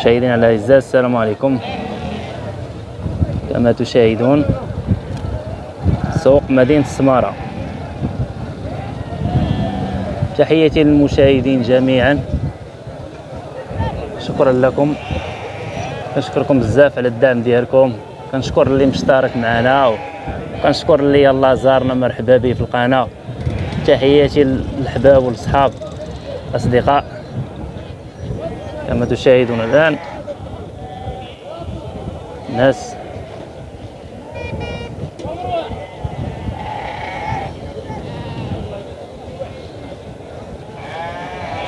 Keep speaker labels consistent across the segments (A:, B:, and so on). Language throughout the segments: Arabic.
A: مشاهدينا الأعزاء السلام عليكم. كما تشاهدون سوق مدينة السمارة تحياتي للمشاهدين جميعا. شكرا لكم. كنشكركم بزاف على الدعم ديالكم. كنشكر اللي مشترك معنا وكنشكر اللي يلاه زارنا مرحبا به في القناة. تحياتي للحباب والصحاب الاصدقاء كما تشاهدون الآن ناس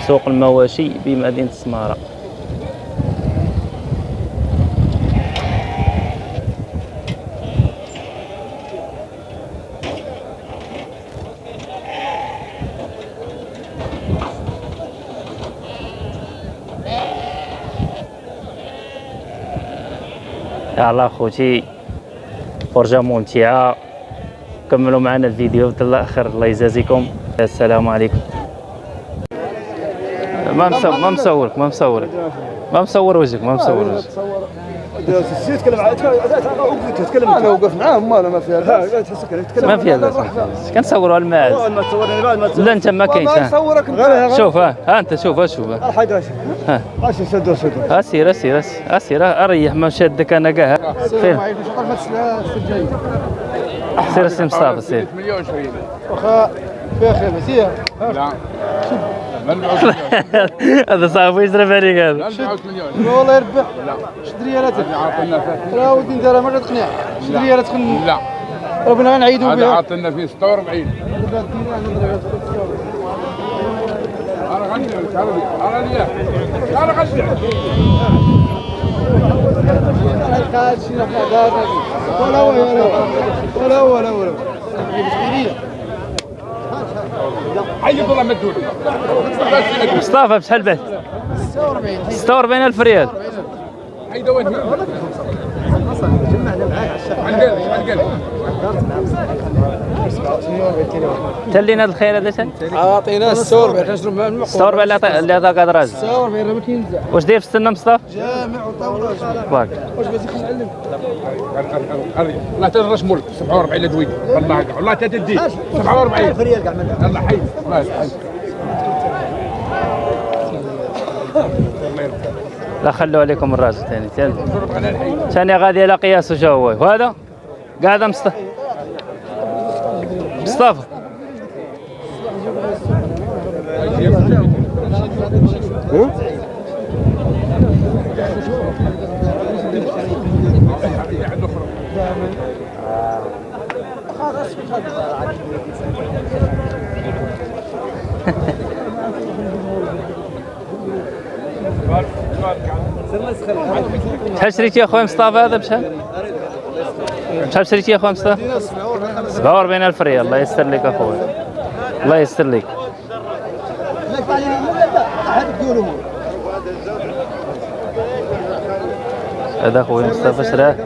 A: سوق المواشي بمدينة السمارة يلا خوتي فرجة ممتعة. كملوا معنا الفيديو حتى الآخر. الله يجازيكم. السلام عليكم. ما مصور ما مصورك ما مصورك. ما مصور وجهك ما مصور وجهك.
B: سي تكلم معاه تكلم أنا وقف معاه ما ما فيها لا تحسك تكلم
A: ما فيها باس ما فيها باس كنصوروا الماعز لا أنت ما كاينش ها.
B: صورك غير
A: شوف ها أنت شوف ها شوف. ها.
B: اش سدوا سدوا
A: ها سير سير سير ها أريح ما شادك أنا كاع. فين؟
B: تسجل
A: سير السي مصطفى سير.
C: شوية
B: واخا فيها خير سير.
C: لا.
A: هذا صعب يشرب عليك هذا.
C: لا مليون
B: والله يربح. شد ريالاتك.
C: هذا عاطلنا فيه.
B: لا ودي نديرها ما تقنع شد ريالاتك
C: لا.
B: ربنا غنعيدوا
C: هذا
B: بها.
C: عاطلنا فيه 46 أنا لك أنا أنا ليا أنا غنبيع
B: ولا هو ولا. هو ولا.
C: حي والله ما تدور.
A: مصطفى بشحال بعت 46 ألف ريال.
C: عن قلبي عن
A: تلينا الخير هذا شحال
B: أعطينا السور باش نشرب مع المقوى
A: 46 اللي عطا- اللي عطاك هذا راجل
B: السور بين ما كينزع
A: واش داير في السنة مصطفى؟
B: جامع
A: وطاولة.
B: واش بغيتي نعلم
C: قلبي والله تدرس مول 47 لدوي والله والله تدي. 47
B: ريال كاع منها
C: يلا حي. الله يسعدك
A: لا خلوا عليكم الراجل ثاني ثاني ثاني غادي على قياسه شو هو وهذا؟ قاعد مصطفى. مصطفى. شحال شريتي يا خويا مصطفى هذا بشحال؟ شحال شريتي يا خويا مصطفى؟ 47 ألف ريال الله يستر لك أخويا الله يستر لك هذا خويا مصطفى شراه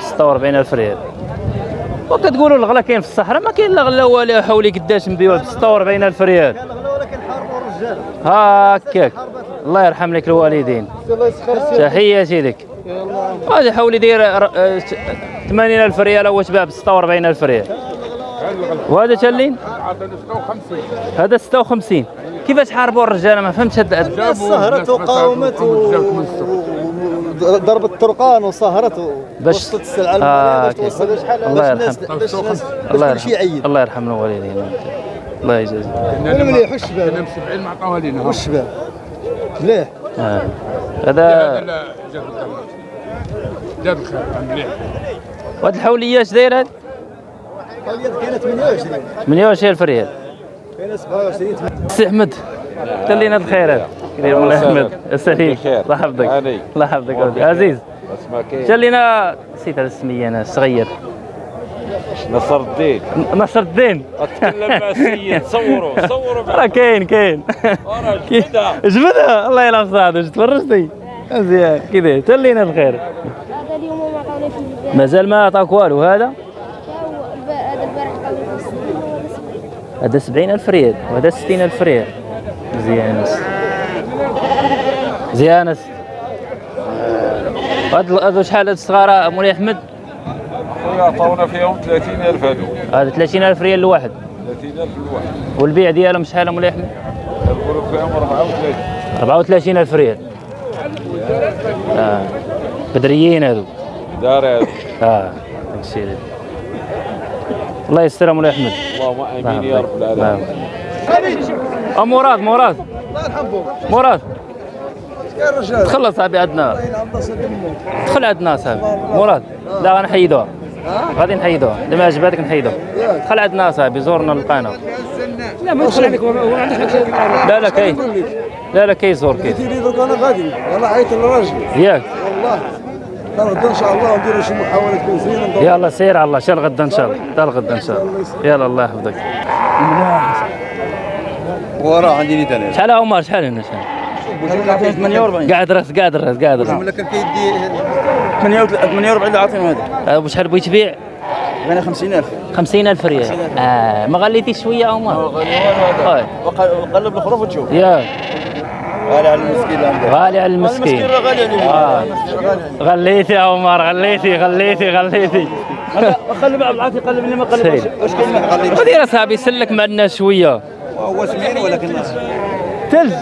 A: 46 ألف ريال. وكتقولوا الغلا كاين في الصحراء ما كاين لا غلا ولا حولي قداش نبيعوه ب 46 ألف ريال. هكاك. الله يرحم لك الوالدين. تحياتي لك هذا حولي داير ر- آه، 80 ألف ريال أو تباع ب 46 ألف ريال. وهذا
C: 56
A: هذا 56 كيفاش حاربوا الرجال؟ ما فهمتش هاد هاد-
B: سهرت ضربت الطرقان وسهرت
A: باش-
B: ووصلت السلعة
A: آه،
B: باش. توصل لشحال
A: الله يرحم. الله يرحم الله يرحم الوالدين. الله يجازيك
B: أنا مليح والشباب
C: كنا 70 ما عطاوها لينا.
B: والشباب مليح.
A: آه.
C: هذا جاب الخير. مليح.
A: وهاد الحولية اش داير هاد؟
B: كاينة 28
A: 28 الف ريال
B: كاينة 27
A: سي أحمد تلينا الخير هذا. كريم الله احمد السليم الله يحفظك. الله يحفظك. عزيز. تلينا نسيت هذا السمية أنا صغير.
D: نصر الدين.
A: نصر الدين.
D: أتكلم مع السيد صوروا صوروا
A: راه كاين كاين.
D: جبدها.
A: جبدها الله يلعب صادق. تفرجتي؟ مزيان. كذا. تلينا الخير.
E: هذا اليوم ما عطاوني في البيت
A: مازال ما عطاك والو. هذا؟
E: هذا البارح
A: هذا 70 ألف ريال. وهذا 60 ألف ريال. مزيان. مزيان هاد هادو شحال هاد الصغار؟ مولاي أحمد؟
D: خويا عطاونا فيهم 30000 هادو.
A: هذا 30000 ريال الواحد
D: 30000 الواحد
A: والبيع ديالهم شحال مولاي أحمد؟
D: نقولوا فيهم 34
A: 34000 ريال. آه. بدريين هادو.
D: دار هادو.
A: آه. داكشي الله يستر مولاي أحمد.
D: اللهم آمين يا رب
A: نعم.
D: العالمين
A: آه مراد مراد.
B: الله يرحمكم
A: مراد.
B: يا الرجال
A: دخل صاحبي عندنا. دخل عندنا صاحبي. مراد. لا غنحيدوها غادي نحيدوها الا ما عجباتك نحيدوها دخل عندنا صاحبي زورنا القناه
C: لا ما يدخل عليك.
A: لا لا كاين. لا لا كيزور كاين.
B: قلت لي دوك أنا غادي. والله عيط للراجل
A: ياك.
B: والله. لا غدا إن شاء الله نديروا شي محاولات كون زينة. ندوروا.
A: يلا سير على الله. شال غدا إن شاء الله. حتى الغدا إن شاء الله. يلا الله يحفظك.
B: وراه عندي نيت أنا
A: شحال عمر شحال هنا شحال
B: 48
A: قاعد رأس قاعد رأس قاعد رأس.
B: ولا كان كيدي 48 اللي عاطيهم هذا.
A: وشحال بغيت تبيع
B: أنا 50000
A: 50000 ريال. آه ما غليتيش شوية عمر آه.
B: وقلب الخروف وتشوف.
A: ياك
B: غالي على المسكين
A: غالي على المسكين.
B: غالي عليه.
A: آه. غليتي يا عمر غليتي غليتي غليتي.
B: قلب عبد العاطي قلب اللي ما
A: سير.
B: واش كاين ما غالي
A: ودير اصاحبي سلك مع الناس شوية.
B: هو سمين ولكن
A: تلز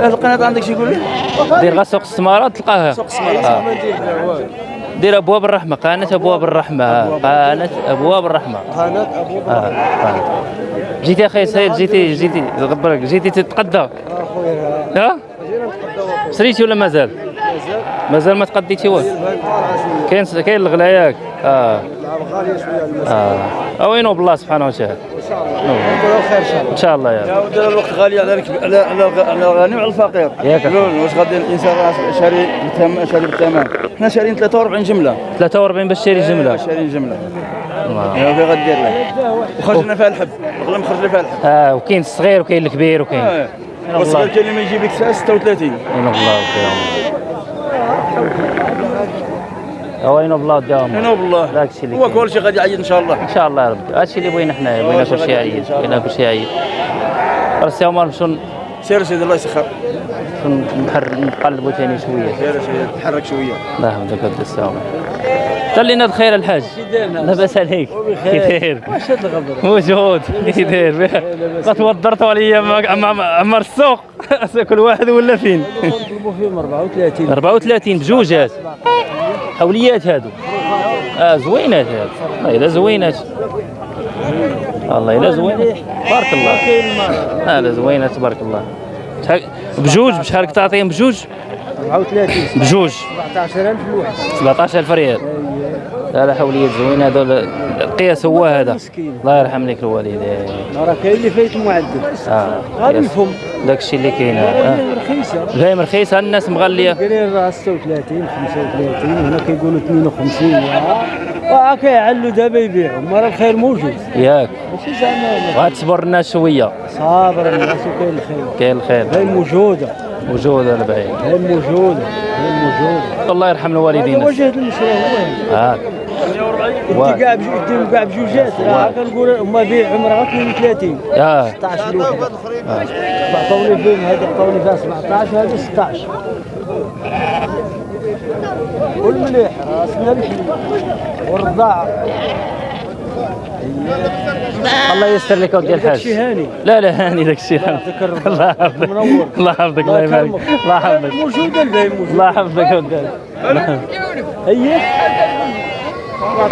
B: هذه القناة عندك شي يقول لي؟
A: دير غير سوق السمارات تلقاها. سوق السمارات دير أبواب الرحمة قناه أبواب الرحمة آه. قناه أبواب الرحمة.
B: قناه ابو
A: آه قناة. جيتي أخي سهيل جيتي جيتي غبرك جيتي تتقدى
B: أخويا
A: ها؟ شريتي ولا مازال؟ مازال. ما تقديتي والو كاين كاين الغلا ياك آه.
B: غاليه شوية.
A: آه. اوينو بالله سبحانه وتعالى.
B: خير إن شاء الله.
A: إن شاء الله يا رب.
B: دار الوقت غالي على على على الغ- على الغني وعلى الفقير. واش غادي الإنسان راه شاري بالثمن شاري بالثمن حنا شاريين 43 جملة.
A: 43 باش تشري جملة.
B: شاريين جملة.
A: الله.
B: يا في غدير لك. وخرجنا فيها الحب. والله ما خرجنا فيها الحب.
A: آه وكاين الصغير وكاين الكبير وكاين. الله.
B: والصغير كاين اللي ما يجيب لك ساعة 36
A: وين بالله وين بالله داهم
B: أنا بالله.
A: داك الشيء اللي
B: هو. كل شيء غادي يعيد إن شاء الله.
A: إن شاء الله يا رب. هادشي اللي بغينا حنايا بغينا كلشي يعيد بغينا كلشي يعيد راسي عمر نمشيو
B: سير سيدي الله يسخر.
A: نقلبوا ثاني شوية
B: سير سيدي تحرك شوية.
A: الله يحفظك ود السلام خلينا خير الحاج. لاباس عليك. كي داير. موجود. كي داير. ما توضرت عليا عمر السوق. كل واحد ولا فين.
F: نطلبوا فيهم 34
A: 34 بجوجات. حوليات هادو. آه زوينات هادو. والله إلا زوينات. والله إلا زوينات. بارك الله. آه لا زوينات تبارك الله. بجوج بشحال تعطيهم بجوج؟
F: 34
A: بجوج.
F: 17000 الواحد
A: 17000 ريال. لا لا حوليات زوينة هذول القياس هو هذا. الله يرحم لك الوالدين.
F: راه كاين اللي فايت معدل
A: آه
F: غادي. نفهم.
A: داك الشيء اللي كاين آه.
F: رخيصة.
A: جاي رخيصة. الناس مغلية.
F: قايلين راه 36 35 هنا كيقولوا 52 واه كيعلوا دابا يبيعوا ما راه الخير موجود.
A: ياك.
F: ماشي زعما
A: وغتصبر الناس شوية.
F: صابر الناس وكاين الخير.
A: كاين الخير.
F: هاي موجودة.
A: وجود البعيد.
F: هاي موجودة. هاي موجودة.
A: الله يرحم الوالدين.
F: وجه المشروع. هو.
A: آه. واحد.
F: انت كاع بجوج كاع بجوجات راه كنقول هما بيع عمرها 32
A: آه
F: 16 الواحد عطوني فيهم هذا عطوني فيها 17 وهذا 16 والمليح راسنا الحليب والرضاعة
A: الله يستر لك ودي الحاج.
F: داكشي هاني.
A: لا لا هاني داك الشيء
F: يعطيك الرضا.
A: الله يحفظك. الله يحفظك الله يبارك. الله يحفظك.
F: موجودة الباهي موجودة.
A: الله يحفظك ودي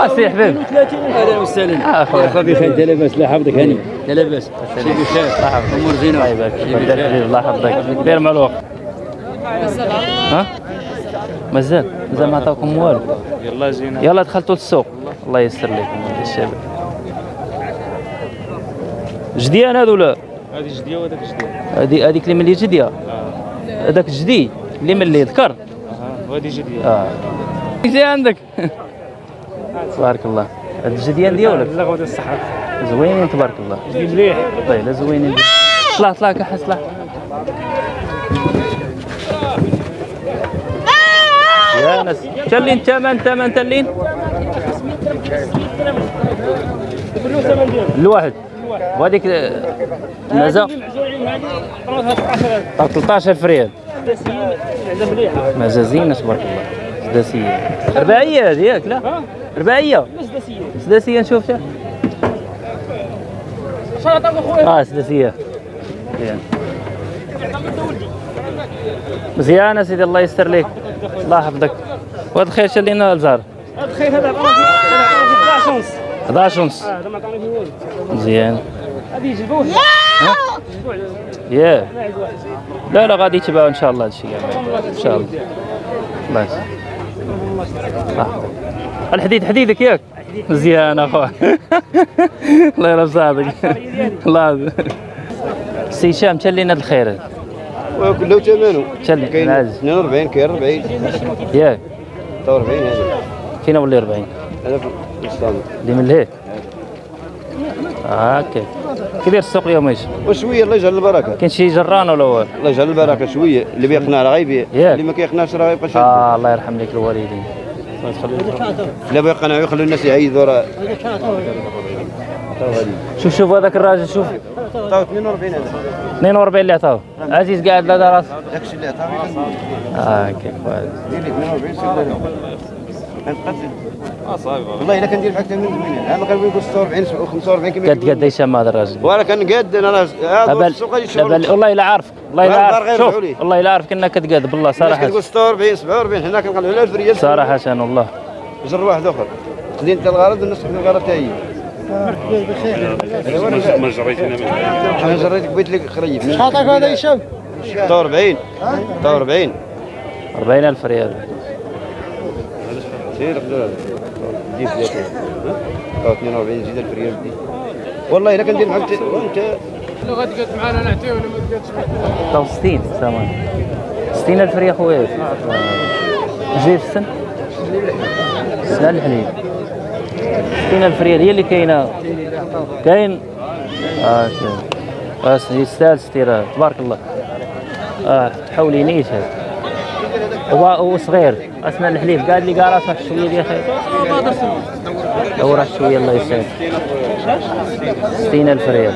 A: اسي حبيب
F: 32 أهلا وسهلا
A: آه خويا
F: بخير انت لاباس لا حفظك هاني. لا لاباس
A: شي بخير الله يحفظك. أمور زينة. الله يبارك. الله يحفظك. دير مع الوقت ها؟ مازال مازال ما عطاوكم والو.
G: يلا زينة.
A: يلا دخلتوا للسوق. الله يستر لكم الشباب جديان هذو لا؟
G: هذه جدية وهذاك جدية
A: هذه هذيك اللي ملي جدية. هذاك جدي اللي ملي ذكر
G: أها وهذه جدية.
A: آه. زي عندك. تبارك الله. هاد الجديان ديالك
G: لا غدا الصحة.
A: زوينين تبارك الله.
G: مليح.
A: طيب زوينين. طلع طلع كحس طلع ناس تلين تمن تمن تلين. الواحد. وهذيك المزا 13000 ريال مزازين تبارك الله. سداسية. رباعية هذه ياك لا؟ رباعية. سداسية. نشوف آه سداسية. مزيان مزيان يا سيدي الله يستر لك الله يحفظك. وهذا الخير شال لنا الزهر.
F: الخير هذا عطانا فيه 11 ونص
A: 11 ونص
F: هذا ما عطانا فيه والو
A: مزيان.
F: غادي يجيبوه
A: ياه لا لا غادي يتباعوا إن شاء الله هادشي كاع إن شاء الله. الله يسلمك. يحفظك. الحديد حديدك ياك. مزيان اخويا الله يرضى صادق الله. سي هشام تشلينا الخير.
H: وكله ثمنه كاين
A: العز.
H: 42 كاين 40
A: ياك
H: 43 هذا.
A: فينا ولا 40
H: هذا في الاسلام
A: اللي من لهيه هاكا كي داير السوق اليوم إيش
H: وشوية الله يجعل البركة.
A: كاين شي جران ولا هو؟
H: الله يجعل البركة شوية. اللي بيقنع راه غيبيع. اللي ما كيقنعش راه غيبقى شاد
A: آه الله يرحم لك الوالدين.
H: لا بيقنعوا يخلوا الناس يعيدوا راه
A: شوف شوف هذاك الراجل شوف.
H: عطاو 42 هذا
A: 42 اللي عطاوه. عزيز قاعد لا راس
H: داكشي اللي عطاو
A: آه كيف هذا
H: دير لي 42 سير له نقتل
I: آه صايب
H: والله الا كندير بحال 80 اما كان بيقول 46 و 45 كما
A: قد قد هشام هذا الراجل.
H: وأنا كنقاد
A: أنا
H: السوق غادي يشوف.
A: والله الا عارف. والله الا
H: والله
A: عارف. شوف. والله الا عارف كنا كتقاد بالله صراحة
H: كتقول 46 47 حنا كنقلعوا على 1000 ريال
A: صراحة والله.
H: جر واحد آخر. خلي انت الغرض والناس تاخذ الغرض حتى هي
G: ما جريت
H: أنا جريتك بيت لك خريف.
F: عطاك هذا هشام
H: 46 46
A: 40000 ريال.
H: سير خذ دي ثلاثة 42 زيد 1000 ريال. دي والله الا كندير معك وانت
G: لو غادي قد معانا نعطيه ولا ما تقادش
A: طب 60 ثمن 60000 ريال خويا. في السن سنة الحليب 60000 ريال هي اللي كاينة. كاين؟ آه آه يستاهل ستيرها تبارك الله. آه تحولي هو صغير. اسمع الحليب. قال لي قال راسك شوية ديال خير دور شوية الله يسعدك. 60000 ريال.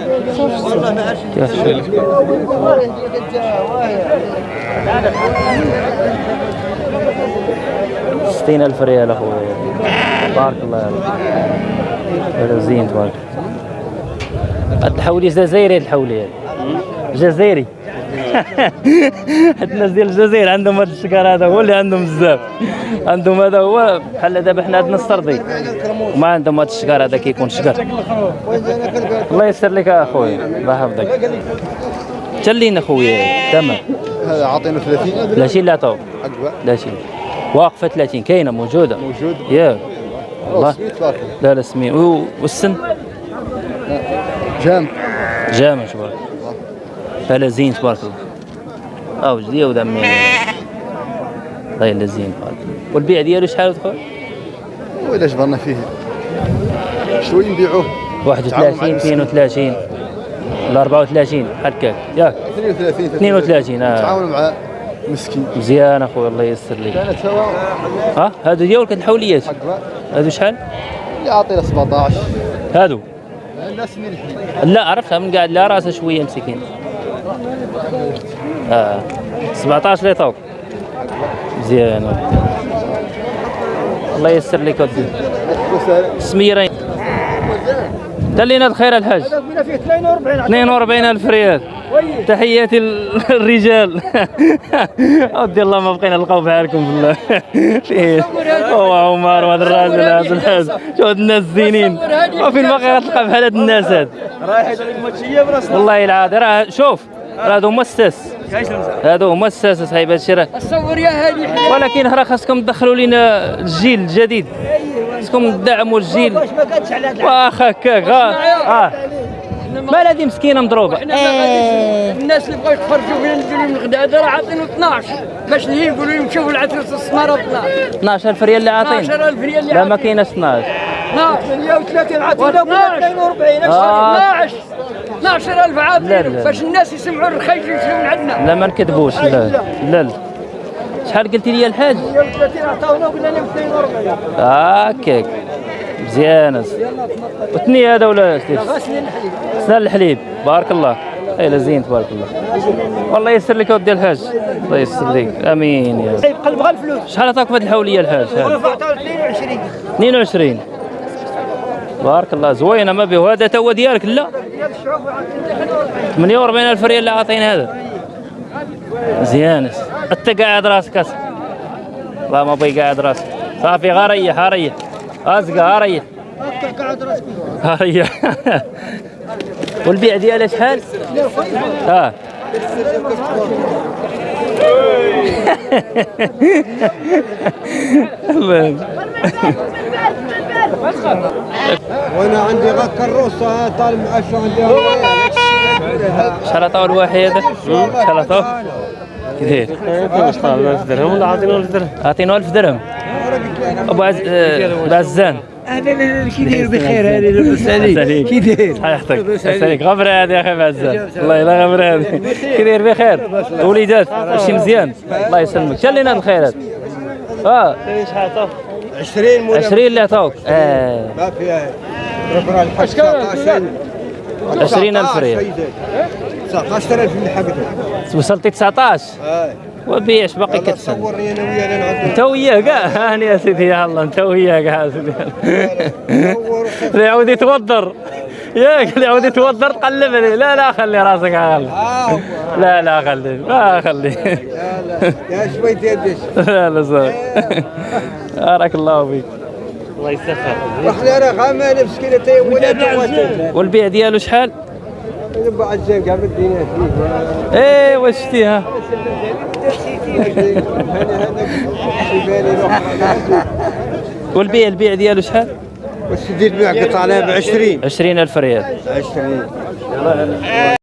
A: ستين ألف ريال أخويا بارك الله عليك هذا زين تبارك. هاد الحولي جزائري الحولي. هذا جزائري حتى الناس ديال الجزائر عندهم هذا الشكر هذا هو اللي عندهم بزاف. عندهم هذا هو بحال دابا حنا عندنا السردي. وما عندهم هذا الشكر هذا كيكون شكر. الله يسر لك اخويا الله يحفظك. تلين اخويا تمام.
H: هذا عاطينه 30
A: لا لا شي واقفة 30 كاينة موجودة.
H: موجود.
A: يا. والله
H: سميت بارك
A: لا لا سمين و- والسن؟
H: جام.
A: جامع تبارك لا زين تبارك الله. أو جديه ودمي الله يلا زين تبارك الله. والبيع ديالو شحال خويا
H: وإلا جبرنا فيه. شوي نبيعوه.
A: 31 32 ولا 34 هكاك ياك.
H: 32
A: 32 آه.
H: تعاونوا مع مسكين.
A: مزيان اخويا الله ييسر لك.
H: كانت سوا
A: ها؟ هادو ديالك الحوليات. هادو شحال؟
H: اللي عاطينا 17
A: هادو. لا عرفتها من قاعد لا راسه شوية مسكين. آه 17 اللي طوق مزيان. الله ييسر لك ودي. سميرين. دلينا الخير الحاج.
F: فينا فيه 42
A: 42 ألف ريال. تحياتي للرجال. ودي الله ما بقينا نلقاو بحالكم بالله هو عمر وهذا الراجل هذا الحاج. شو هاد الناس زينين. وفين باقي غتلقى بحال هاد الناس هاد.
F: رايح يدير الماتشيه
A: والله العظيم راه شوف راه هادو هما الساس هادو هما الساس صاحب هادشي راه
F: صور يا هادي
A: ولكن راه خاصكم تدخلوا لنا الجيل الجديد خاصكم تدعموا الجيل.
F: واش ما كانتش على هاد
A: واخ هكاك آه. مال هادي مسكينة
F: مضروبة. ما غاديش الناس اللي بغاو يتفرجوا فينا نجيو لهم الغداء. هذا راه عاطينه 12 باش اللي يقولوا لهم شوفوا العترة السمارة 12
A: 12000 ريال اللي عاطين.
F: 12000 ريال اللي
A: لا ما كايناش 12
F: 12 130 عاطينا 42
A: آه.
F: 12 12000
A: لا،
F: عاطينا
A: لا.
F: باش الناس يسمعوا الرخيص يشريوا من عندنا.
A: لا ما نكذبوش لا لا. لا شحال قلتي لي الحاج؟
F: 130 عطاونا وقلنا لهم 42
A: هكاك مزيانه وثني هذا ولا سنان
F: الحليب.
A: الحليب. بارك الله. أي زين تبارك الله. والله يسر لك ودي الحاج. الله يسر لك. آمين يا رب.
F: قلب غير الفلوس
A: شحال عطاك في هذه الحولية الحاج؟ هذا؟
F: 22
A: 22 بارك الله. زوينة ما به هذا تو ديالك لا. 48 الف ريال اللي عاطين هذا؟ مزيان أنت قاعد راسك أس. الله ما بي قاعد راسك. صافي غا ريح ها ريح. ازقى ها ريح. ها ريح. والبيع دياله شحال؟ آه الله
B: وأنا عندي غا كروسه طالب اشو عندي
A: شحال عطاو الواحد هذا؟ شحال عطاو؟ كثير
F: درهم ولا عاطينه درهم
A: عطينو 1000 درهم. أبو عز
F: كي داير بخير هذه لاباس عليك كي داير
A: لاباس عليك هذه يا أخي هذه. كي داير بخير. وليدات ماشي مزيان. الله يسلمك. شال لنا الخير هذا آه.
B: 20 مولا
A: 20 اللي عطاوك آه.
B: ما فيها 19
A: 20,000 ريال.
B: 19000 اللي حقته
A: وصلتي 19
B: هاي
A: وبيعش باقي
B: نعدل
A: أنت وياه كاع هاني يا سيدي يا الله أنت وياه كاع يا سيدي. يعود يتوضر ياك اللي يعود يتوضر تقلب عليه لا لا خلي راسك خلي
B: آه
A: لا لا خلي لا خلي.
B: لا لا. يا شوي تيدش
A: لا لا صافي بارك الله فيك.
F: الله يسخر.
B: رحنا أنا غامانه مسكينه تي ولا
A: والبيع ديالو شحال؟
B: قام الدنيا فيه.
A: إيه واش شتيها؟ والبيع البيع ديالو شحال؟
B: وش تدير بيع قطع عليها ب 20
A: 20000 ريال.
B: 20